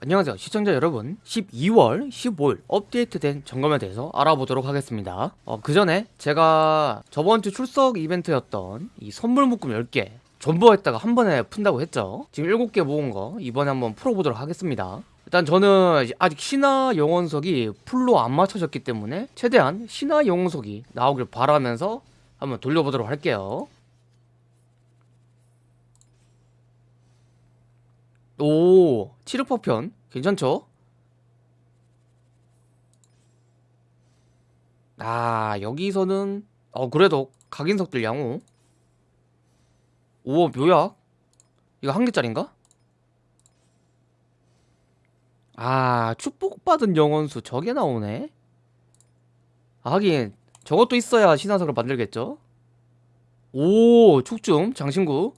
안녕하세요. 시청자 여러분. 12월 15일 업데이트된 점검에 대해서 알아보도록 하겠습니다. 어, 그 전에 제가 저번주 출석 이벤트였던 이 선물 묶음 10개 전부 했다가 한 번에 푼다고 했죠? 지금 7개 모은 거 이번에 한번 풀어보도록 하겠습니다. 일단 저는 아직 신화 영혼석이 풀로 안 맞춰졌기 때문에 최대한 신화 영혼석이 나오길 바라면서 한번 돌려보도록 할게요 오, 치르퍼편 괜찮죠? 아, 여기서는 어 그래도 각인석들 양호. 오, 묘약. 이거 한 개짜린가? 아, 축복받은 영혼수 저게 나오네. 아, 하긴 저것도 있어야 신화석을 만들겠죠? 오, 축중 장신구.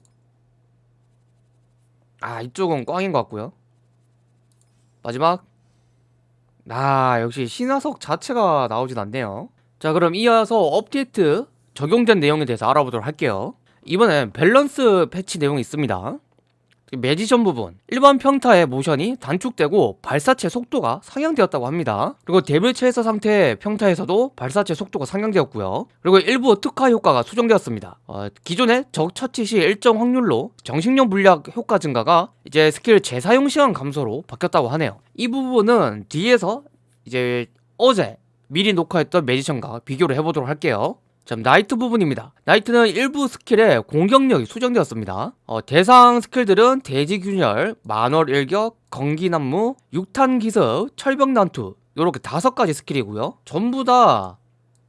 아, 이쪽은 꽝인 것 같고요. 마지막. 아 역시 신화석 자체가 나오진 않네요. 자 그럼 이어서 업데이트 적용된 내용에 대해서 알아보도록 할게요. 이번엔 밸런스 패치 내용이 있습니다 매지션 부분. 일반 평타의 모션이 단축되고 발사체 속도가 상향되었다고 합니다. 그리고 데빌 체이서 상태의 평타에서도 발사체 속도가 상향되었고요. 그리고 일부 특화 효과가 수정되었습니다. 어, 기존의 적 처치 시 일정 확률로 정식용 물약 효과 증가가 이제 스킬 재사용 시간 감소로 바뀌었다고 하네요. 이 부분은 뒤에서 이제 어제 미리 녹화했던 매지션과 비교를 해보도록 할게요 자, 나이트 부분입니다. 나이트는 일부 스킬의 공격력이 수정되었습니다. 어, 대상 스킬들은 대지균열, 만월 일격, 건기난무, 육탄 기습, 철벽 난투 이렇게 다섯 가지 스킬이고요. 전부 다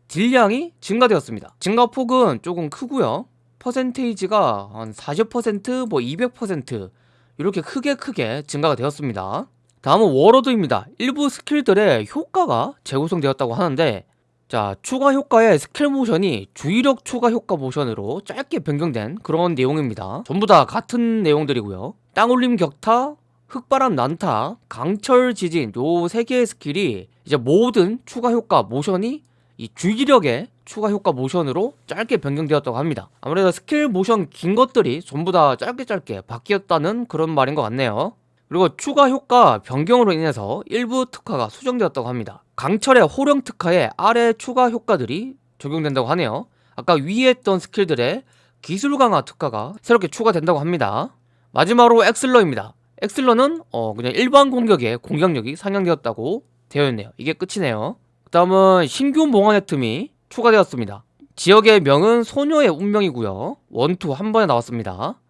딜량이 증가되었습니다. 증가폭은 조금 크고요. 퍼센테이지가 한 40%, 뭐 200% 이렇게 크게 크게 증가가 되었습니다. 다음은 워로드입니다. 일부 스킬들의 효과가 재구성되었다고 하는데 자 추가 효과의 스킬 모션이 주의력 추가 효과 모션으로 짧게 변경된 그런 내용입니다. 전부 다 같은 내용들이고요. 땅올림 격타 흙바람 난타 강철 지진 요 세 개의 스킬이 이제 모든 추가 효과 모션이 이 주의력의 추가 효과 모션으로 짧게 변경되었다고 합니다. 아무래도 스킬 모션 긴 것들이 전부 다 짧게 짧게 바뀌었다는 그런 말인 것 같네요 그리고 추가 효과 변경으로 인해서 일부 특화가 수정되었다고 합니다. 강철의 호령 특화에 아래 추가 효과들이 적용된다고 하네요. 아까 위에 했던 스킬들의 기술 강화 특화가 새롭게 추가된다고 합니다. 마지막으로 엑슬러입니다. 엑슬러는 어 그냥 일반 공격의 공격력이 상향되었다고 되어 있네요. 이게 끝이네요. 그 다음은 신규 몽환의 틈이 추가되었습니다. 지역의 명은 소녀의 운명이고요. 원투 한 번에 나왔습니다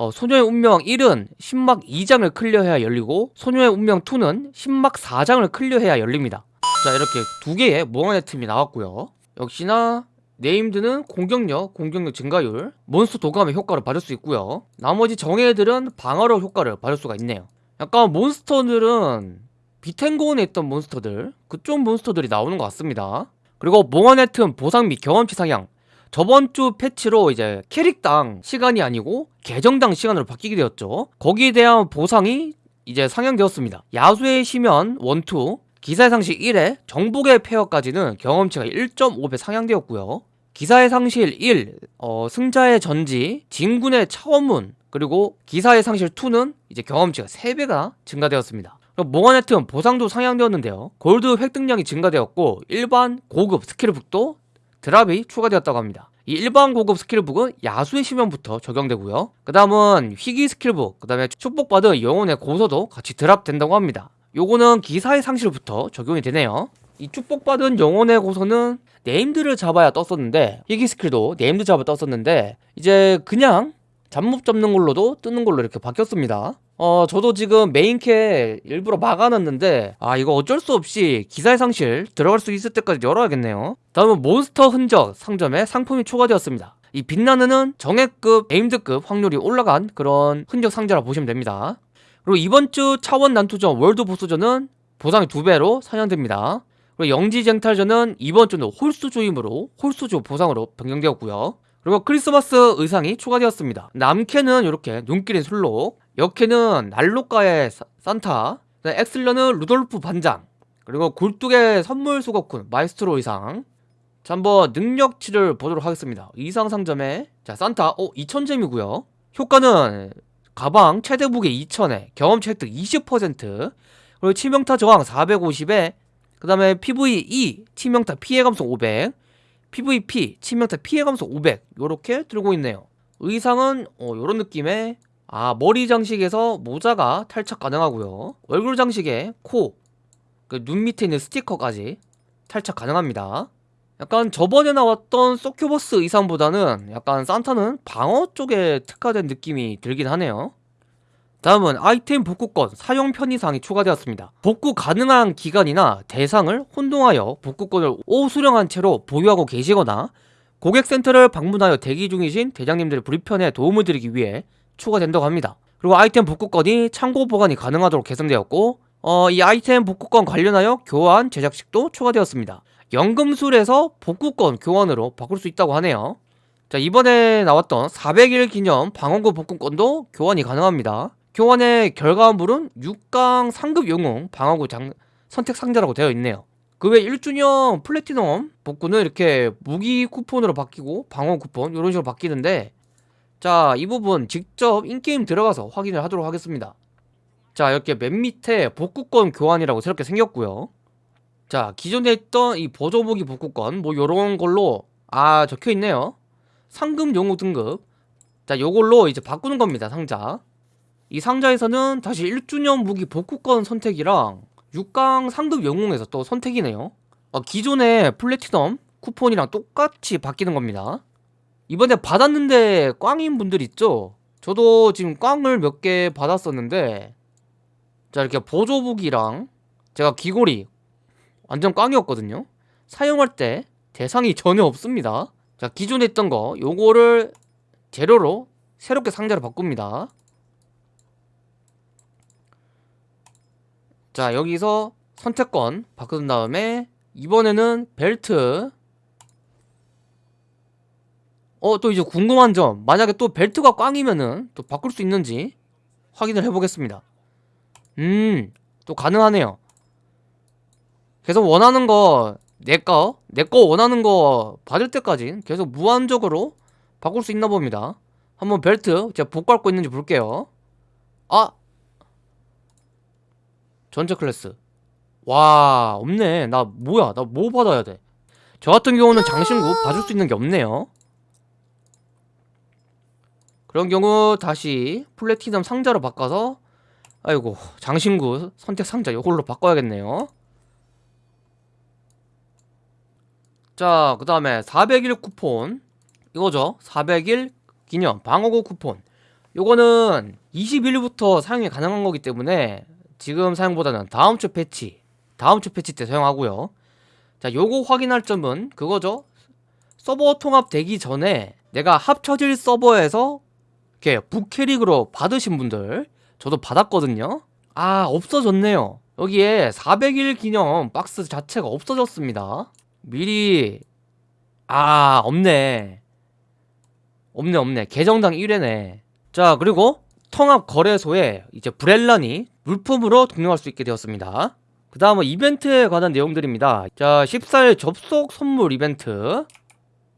어, 소녀의 운명 1은 10막 2장을 클리어해야 열리고 소녀의 운명 2는 10막 4장을 클리어해야 열립니다. 자 이렇게 두 개의 몽환의 틈이 나왔고요. 역시나 named는 공격력, 공격력 증가율, 몬스터 도감의 효과를 받을 수 있고요. 나머지 정예들은 방어력 효과를 받을 수가 있네요. 약간 몬스터들은 비텐고원에 있던 몬스터들 그쪽 몬스터들이 나오는 것 같습니다. 그리고 몽환의 틈 보상 및 경험치 상향 저번 주 패치로 이제 캐릭당 시간이 아니고 계정당 시간으로 바뀌게 되었죠. 거기에 대한 보상이 이제 상향되었습니다. 야수의 시면 1, 2 기사의 상실 1에 정복의 폐허까지는 경험치가 1.5배 상향되었고요. 기사의 상실 1, 어, 승자의 전지, 진군의 차원문 그리고 기사의 상실 2는 이제 경험치가 3배가 증가되었습니다. 몽환의 틈 보상도 상향되었는데요. 골드 획득량이 증가되었고 일반 고급 스킬북도 드랍이 추가되었다고 합니다. 이 일반 고급 스킬북은 야수의 심연부터 적용되고요. 그 다음은 희귀 스킬북 그 다음에 축복받은 영혼의 고서도 같이 드랍된다고 합니다. 요거는 기사의 상실부터 적용이 되네요. 이 축복받은 영혼의 고서는 네임드를 잡아야 떴었는데 희귀 스킬도 네임드 잡아 떴었는데 이제 그냥 잡몹 잡는 걸로도 뜨는 걸로 이렇게 바뀌었습니다. 어 저도 지금 메인캐 일부러 막아놨는데 아 이거 어쩔 수 없이 기사의 상실 들어갈 수 있을 때까지 열어야겠네요. 다음은 몬스터 흔적 상점에 상품이 추가되었습니다. 이 빛나는은 정예급, 네임드급 확률이 올라간 그런 흔적 상자라 보시면 됩니다. 그리고 이번 주 차원 난투전 월드 보스전은 보상이 두배로 상향됩니다. 그리고 영지쟁탈전은 이번 주는 홀수 조임으로 홀수조 보상으로 변경되었고요 그리고 크리스마스 의상이 추가되었습니다. 남캐는 이렇게 눈길의 순록 여캐는 난로가의 산타 액슬러는 루돌프 반장 그리고 굴뚝의 선물 수거꾼 마에스트로 의상. 자 한번 능력치를 보도록 하겠습니다. 의상 상점에 자 산타. 어 2000젬이고요. 효과는 가방 최대 무게 2000에 경험치 획득 20% 그리고 치명타 저항 450에 그 다음에 PVE 치명타 피해 감소 500 PVP 치명타 피해 감소 500 요렇게 들고 있네요. 의상은 어, 요런 느낌의 아 머리 장식에서 모자가 탈착 가능하고요. 얼굴 장식에 코, 그 눈 밑에 있는 스티커까지 탈착 가능합니다. 약간 저번에 나왔던 소큐버스 의상보다는 약간 산타는 방어 쪽에 특화된 느낌이 들긴 하네요 다음은 아이템 복구권 사용 편의사항이 추가되었습니다. 복구 가능한 기간이나 대상을 혼동하여 복구권을 오수령한 채로 보유하고 계시거나 고객센터를 방문하여 대기 중이신 대장님들의 불편에 도움을 드리기 위해 추가된다고 합니다. 그리고 아이템 복구권이 참고 보관이 가능하도록 개선되었고 어, 이 아이템 복구권 관련하여 교환 제작식도 추가되었습니다. 연금술에서 복구권 교환으로 바꿀 수 있다고 하네요. 자 이번에 나왔던 400일 기념 방어구 복구권도 교환이 가능합니다 교환의 결과물은 6강 상급 영웅 방어구 장, 선택 상자라고 되어 있네요. 그 외 1주년 플래티넘 복구는 이렇게 무기 쿠폰으로 바뀌고 방어 쿠폰 이런 식으로 바뀌는데 자 이 부분 직접 인게임 들어가서 확인을 하도록 하겠습니다. 자 이렇게 맨 밑에 복구권 교환이라고 새롭게 생겼고요. 자 기존에 있던 이 보조무기 복구권 뭐 요런 걸로 아 적혀있네요. 상금 용우 등급. 자 요걸로 이제 바꾸는 겁니다 상자 이 상자에서는 다시 1주년 무기 복구권 선택이랑 6강 상급 영웅에서 또 선택이네요. 어, 기존의 플래티넘 쿠폰이랑 똑같이 바뀌는 겁니다. 이번에 받았는데 꽝인 분들 있죠? 저도 지금 꽝을 몇 개 받았었는데 자 이렇게 보조무기랑 제가 귀걸이 완전 꽝이었거든요. 사용할 때 대상이 전혀 없습니다. 자 기존에 있던 거 요거를 재료로 새롭게 상자로 바꿉니다 자 여기서 선택권 바꾼 다음에 이번에는 벨트. 어 또 이제 궁금한 점. 만약에 또 벨트가 꽝이면은 또 바꿀 수 있는지 확인을 해보겠습니다. 음 또 가능하네요. 계속 원하는 거 내꺼 내꺼 원하는 거 받을 때까지 계속 무한적으로 바꿀 수 있나 봅니다. 한번 벨트 제가 복구 할 거 있는지 볼게요. 아 전체 클래스. 와 없네. 나 뭐야? 나 뭐 받아야 돼 저 같은 경우는 장신구 봐줄 수 있는 게 없네요. 그런 경우 다시 플래티넘 상자로 바꿔서 아이고 장신구 선택 상자 이걸로 바꿔야겠네요. 자 그 다음에 400일 쿠폰. 이거죠? 400일 기념 방어구 쿠폰. 요거는 20일부터 사용이 가능한 거기 때문에 지금 사용보다는 다음 주 패치 다음 주 패치 때 사용하고요. 자 요거 확인할 점은 그거죠. 서버 통합 되기 전에 내가 합쳐질 서버에서 이렇게 북캐릭으로 받으신 분들 저도 받았거든요. 아 없어졌네요. 여기에 400일 기념 박스 자체가 없어졌습니다. 미리 아 없네. 없네 없네. 계정당 1회네. 자 그리고 통합 거래소에 이제 브렐란이 물품으로 등록할 수 있게 되었습니다. 그 다음은 이벤트에 관한 내용들입니다. 자 14일 접속 선물 이벤트.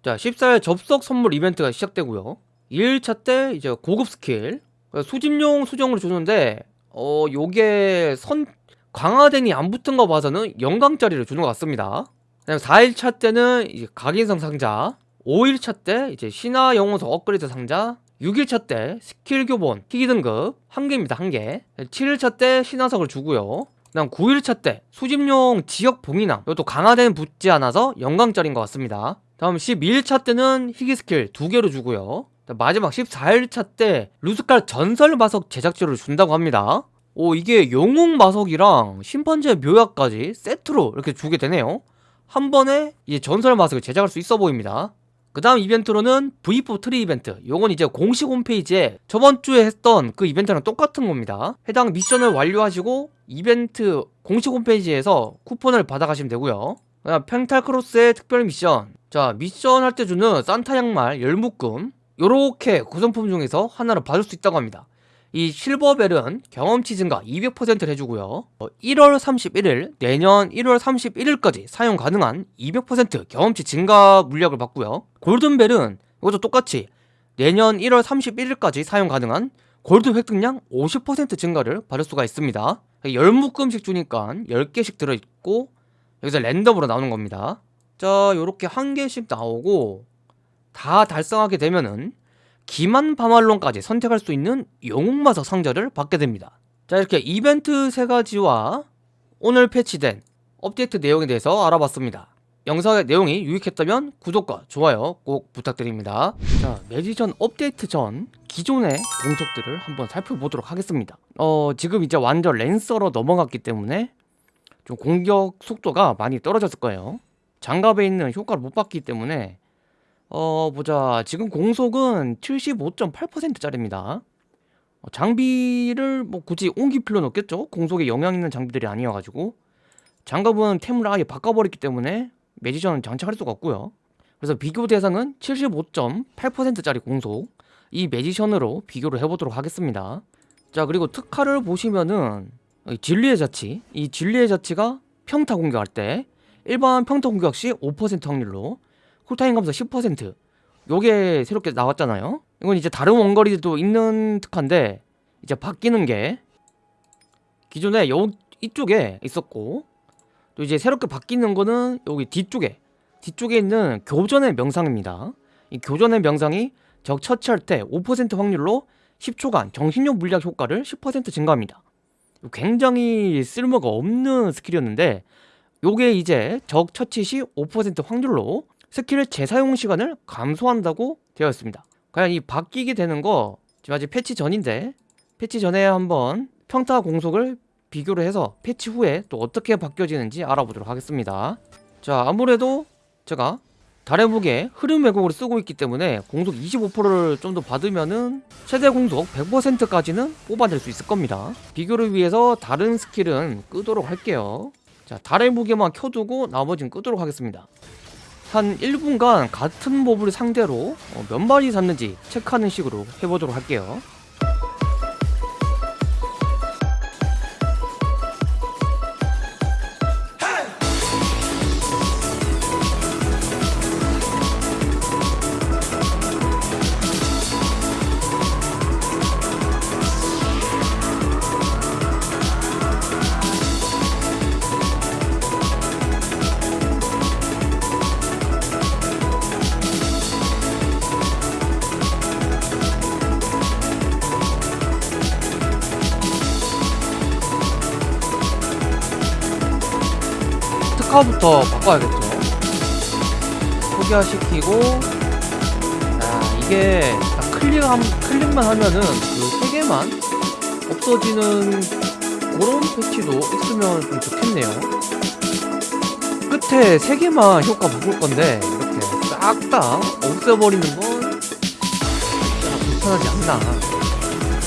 자 14일 접속 선물 이벤트가 시작되고요. 2일차 때 이제 고급 스킬. 수집용 수정으로 주는데 어 요게 선 강화된이 안 붙은 거 봐서는 영강짜리를 주는 것 같습니다. 그다음 4일차 때는 이제 각인석 상자. 5일차 때 이제 신화 영웅석 업그레이드 상자 6일차 때 스킬 교본 희귀 등급 1개입니다 1개. 7일차 때 신화석을 주고요. 그 다음 9일차 때 수집용 지역 봉인함. 이것도 강화된 붙지 않아서 영강짜리인 것 같습니다. 다음 12일차 때는 희귀 스킬 2개로 주고요. 마지막 14일차 때 루스칼 전설 마석 제작지를 준다고 합니다. 오 이게 영웅 마석이랑 심판제 묘약까지 세트로 이렇게 주게 되네요. 한 번에 이제 전설 마석을 제작할 수 있어 보입니다 그 다음 이벤트로는 V4 트리 이벤트. 요건 이제 공식 홈페이지에 저번주에 했던 그 이벤트랑 똑같은 겁니다. 해당 미션을 완료하시고 이벤트 공식 홈페이지에서 쿠폰을 받아가시면 되고요. 그 다음 펜탈크로스의 특별 미션. 자 미션 할 때 주는 산타 양말 열묶음 요렇게 구성품 중에서 하나를 받을 수 있다고 합니다 이 실버벨은 경험치 증가 200%를 해주고요. 1월 어, 31일 내년 1월 31일까지 사용 가능한 200% 경험치 증가 물약을 받고요. 골든벨은 이것도 똑같이 내년 1월 31일까지 사용 가능한 골드 획득량 50% 증가를 받을 수가 있습니다. 10묶음씩 주니까 10개씩 들어있고 여기서 랜덤으로 나오는 겁니다. 자 요렇게 한 개씩 나오고 다 달성하게 되면은 기만 바말론까지 선택할 수 있는 영웅마석 상자를 받게 됩니다. 자 이렇게 이벤트 세 가지와 오늘 패치된 업데이트 내용에 대해서 알아봤습니다. 영상의 내용이 유익했다면 구독과 좋아요 꼭 부탁드립니다. 자 매지션 업데이트 전 기존의 공속들을 한번 살펴보도록 하겠습니다. 어 지금 이제 완전 랜서로 넘어갔기 때문에 좀 공격 속도가 많이 떨어졌을 거예요. 장갑에 있는 효과를 못 받기 때문에 어 보자. 지금 공속은 75.8% 짜리입니다. 어, 장비를 뭐 굳이 옮길 필요는 없겠죠? 공속에 영향 있는 장비들이 아니어가지고. 장갑은 템을 아예 바꿔버렸기 때문에 매지션은 장착할 수가 없고요. 그래서 비교 대상은 75.8%짜리 공속. 이 매지션으로 비교를 해보도록 하겠습니다. 자 그리고 특화를 보시면은 이 진리의 자치. 이 진리의 자치가 평타 공격할 때 일반 평타 공격 시 5% 확률로 쿨타임 감소 10% 요게 새롭게 나왔잖아요. 이건 이제 다른 원거리도 있는 특화인데 이제 바뀌는 게 기존에 요 이쪽에 있었고 또 이제 새롭게 바뀌는 거는 여기 뒤쪽에 뒤쪽에 있는 교전의 명상입니다. 이 교전의 명상이 적 처치할 때 5% 확률로 10초간 정신력 물약 효과를 10% 증가합니다. 굉장히 쓸모가 없는 스킬이었는데 요게 이제 적 처치 시 5% 확률로 스킬의 재사용 시간을 감소한다고 되어 있습니다. 과연 이 바뀌게 되는 거 지금 아직 패치 전인데 패치 전에 한번 평타 공속을 비교를 해서 패치 후에 또 어떻게 바뀌어지는지 알아보도록 하겠습니다. 자 아무래도 제가 달의 무게 흐름 왜곡을 쓰고 있기 때문에 공속 25%를 좀 더 받으면은 최대 공속 100%까지는 뽑아낼 수 있을 겁니다. 비교를 위해서 다른 스킬은 끄도록 할게요. 자 달의 무게만 켜두고 나머지는 끄도록 하겠습니다 한 1분간 같은 몹을 상대로 어, 몇 마리 잡는지 체크하는 식으로 해보도록 할게요 특화부터 바꿔야겠죠. 포기화시키고 야 이게 딱 클릭함, 클릭만 하면은 그세 개만 없어지는 그런 패치도 있으면 좀 좋겠네요. 끝에 세 개만 효과 바꿀 건데 이렇게 싹 다 없애버리는 건 진짜 불편하지 않나.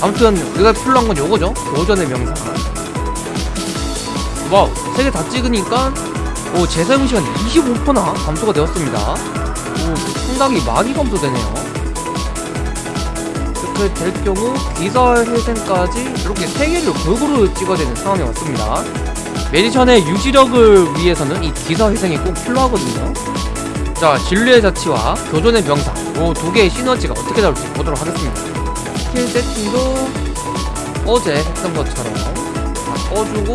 아무튼 우리가 필요한 건 요거죠. 도전의 명상. 와우 세개다 찍으니까 오, 재사용 시간 25%나 감소가 되었습니다. 오, 상당히 많이 감소되네요. 이렇게 될 경우 기사회생까지 이렇게 3개를 골고루 찍어야 되는 상황이 왔습니다. 매지션의 유지력을 위해서는 이 기사 회생이 꼭 필요하거든요. 자, 진리의 자치와 교전의 명상 이 두 개의 시너지가 어떻게 나올지 보도록 하겠습니다. 스킬 세팅도 어제 했던 것처럼 다 꺼주고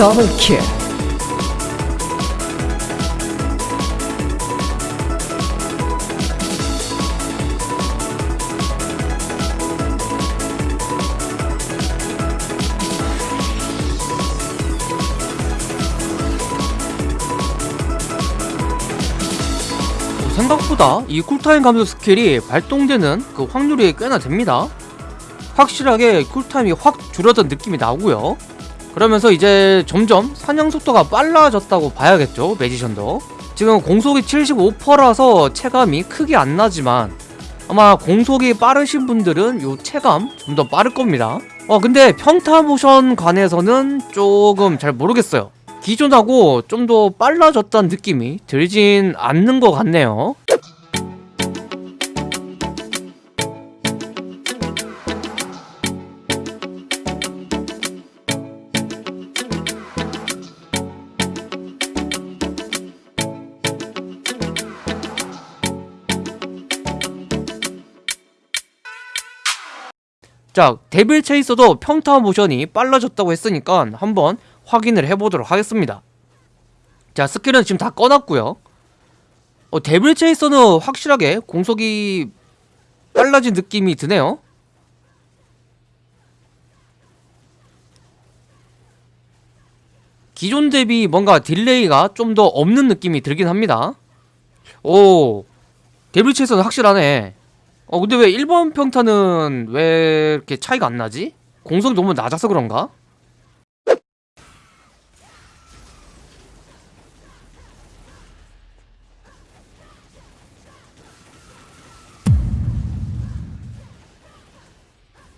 더블킬. 생각보다 이 쿨타임 감소 스킬이 발동되는 그 확률이 꽤나 됩니다. 확실하게 쿨타임이 확 줄어든 느낌이 나고요 그러면서 이제 점점 사냥 속도가 빨라졌다고 봐야겠죠 매지션도. 지금 공속이 75%라서 체감이 크게 안 나지만 아마 공속이 빠르신 분들은 요 체감 좀 더 빠를 겁니다. 어 근데 평타 모션 관해서는 조금 잘 모르겠어요. 기존하고 좀 더 빨라졌다는 느낌이 들진 않는 것 같네요 자 데빌 체이서도 평타 모션이 빨라졌다고 했으니까 한번 확인을 해보도록 하겠습니다. 자 스킬은 지금 다 꺼놨고요. 어, 데빌 체이서는 확실하게 공속이 빨라진 느낌이 드네요. 기존 대비 뭔가 딜레이가 좀 더 없는 느낌이 들긴 합니다. 오 데빌 체이서는 확실하네 어 근데 왜 1번 평타는 왜 이렇게 차이가 안 나지? 공속이 너무 낮아서 그런가?